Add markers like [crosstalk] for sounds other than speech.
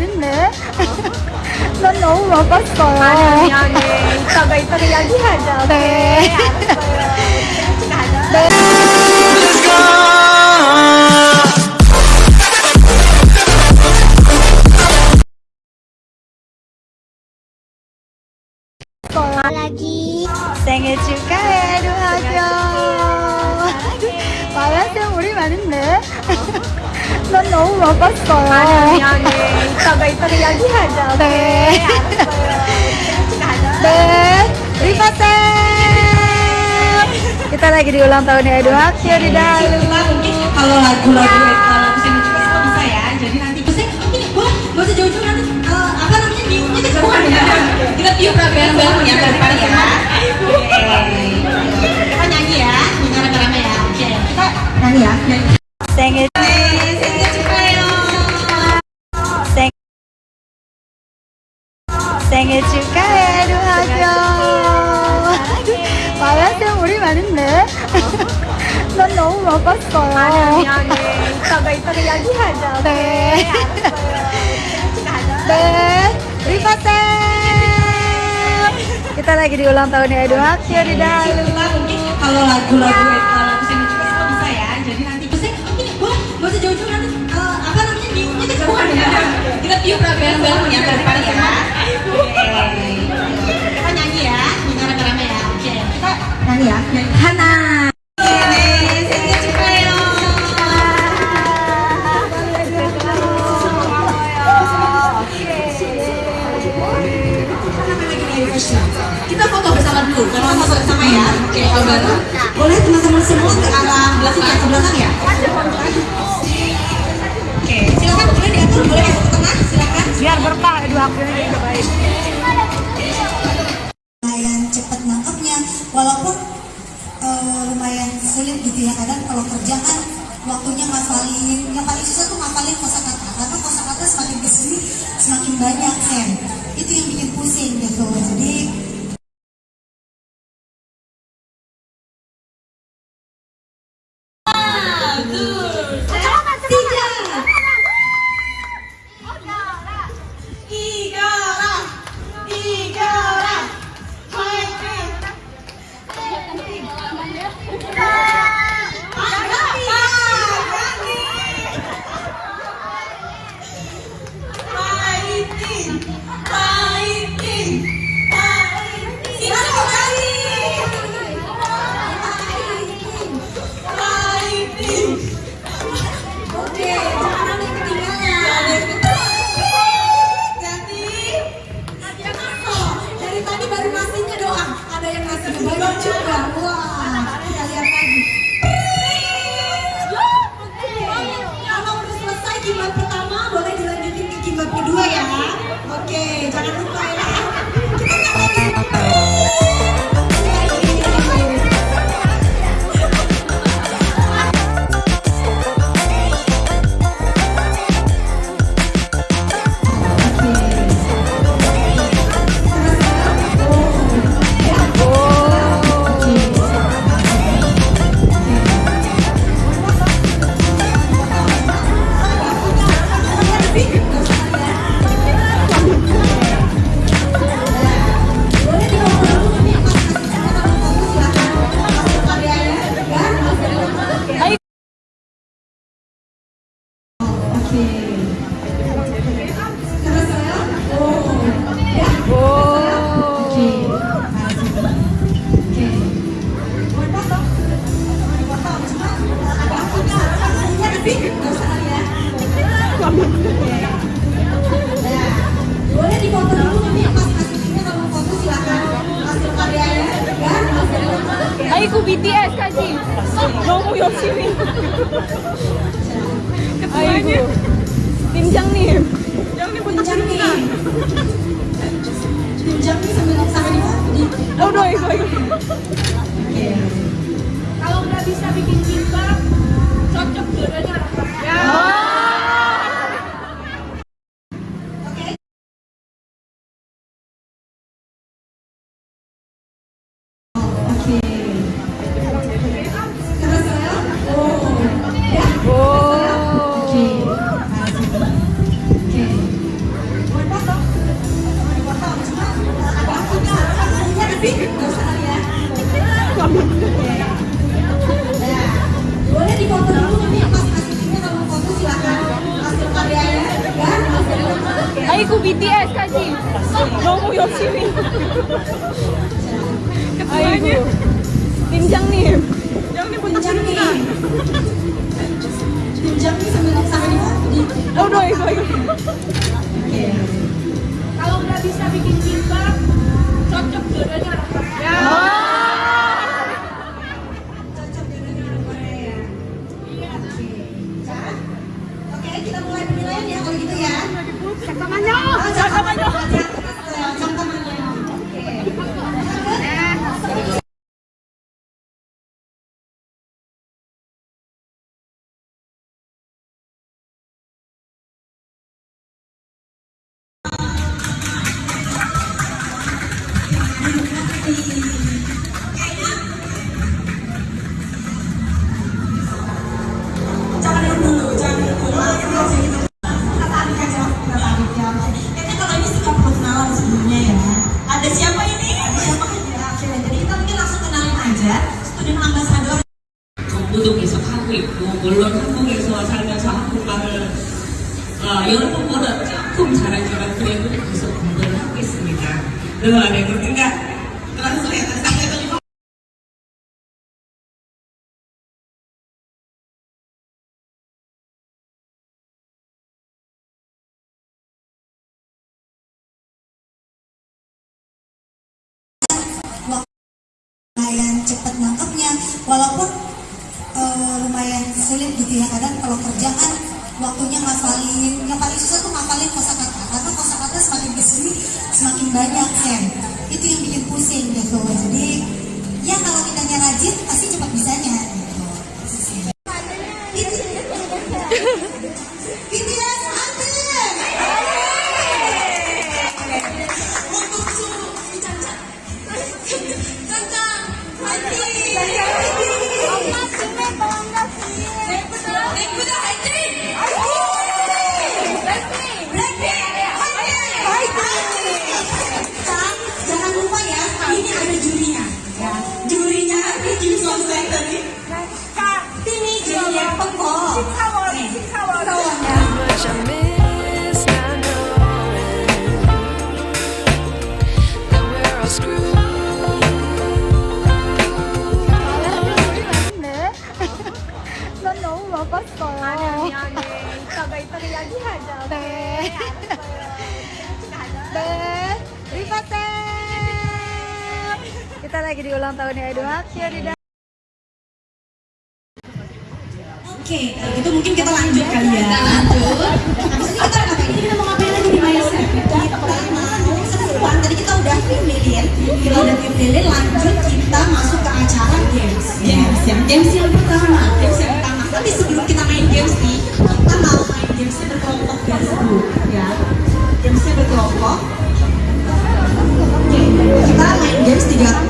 많은데? [laughs] 난 너무 바빴어요. 아니 미안해. 이따가 이따가 이야기하자. 네. 알았어요. 같이 가자. 네. lagi 생일 축하해, 루아죠. 마라생 우리 많은데? [laughs] 난 너무 바빴어요. 아니 미안해. 이따가 이따가 이야기하자. 네. 알았어요. 같이 가자. 네, 리파생. Kita lagi di ulang tahunnya Edo Akio di dalam. Kita mungkin kalau lagu-lagu kalau lagu sini juga semua bisa ya. Jadi nanti bisa mungkin boleh nggak usah jauh-jauh 생일 축하해 루아죠. 마라생 우리 많은데? 난 너무 바빴어요. 아니 미안해. 이따가 이따가 이야기하자. 네. 알았어요. 같이 가자. 네, 리파생. Kita lagi di ulang tahunnya Edo Akio di dalam. Kita mungkin kalau lagu-lagu kalau lagu sini juga semua bisa ya. Jadi nanti bisa mungkin boleh nggak usah jauh-jauh nanti eh, apa namanya tiupnya kejauhan ya. Kita tiup bareng-bareng ya bareng ya. kita ya, ya. Oke, kita nyanyi ya. Kita foto bersama dulu, kalau foto bersama ya. Oke, kalau. Boleh teman-teman semua ke arah belakang ya, ke belakang ya. Oke, silakan boleh diatur, boleh. Biar berkah Akio ini juga baik. lumayan cepat nangkepnya walaupun eh, lumayan sulit gitu ya kadang kalau kerja kan waktunya ngafalin yang paling susah tuh ngafalin kosakata karena kosakata semakin ke sini semakin banyak kan itu yang bikin pusing gitu jadi 뒤에까지 너무 열심히. 아이고. 팀장님. 팀장님. 팀장님 선배님 사장님. 어이구 이구 楽しみ。[laughs] 어, 여러분보다 조금 잘하지만 그래도 계속 공부를 하고 있습니다. Loh, ada yang ngerti nggak? langsung ya. Saya lumayan cepat nangkepnya walaupun eh, lumayan sulit gitu ya kadang kalau kerja kan waktunya ngafalin yang paling susah tuh ngafalin lagi di ulang tahunnya Edo Haksio di Oke, kalau gitu mungkin kita lanjut kali ya. Kita lanjut. Habis ini kita ngapain? Kita mau ngapain lagi di Maya Kita mau. Tadi kita udah pilihin, ya, kita udah pilihin. Ya, lanjut kita masuk ke acara games. Games yang games yang pertama. Games yang pertama. Tapi sebelum kita main games nih, kita mau main gamesnya berkelompok guys bu, ya. Gamesnya berkelompok. Oke, kita main games tiga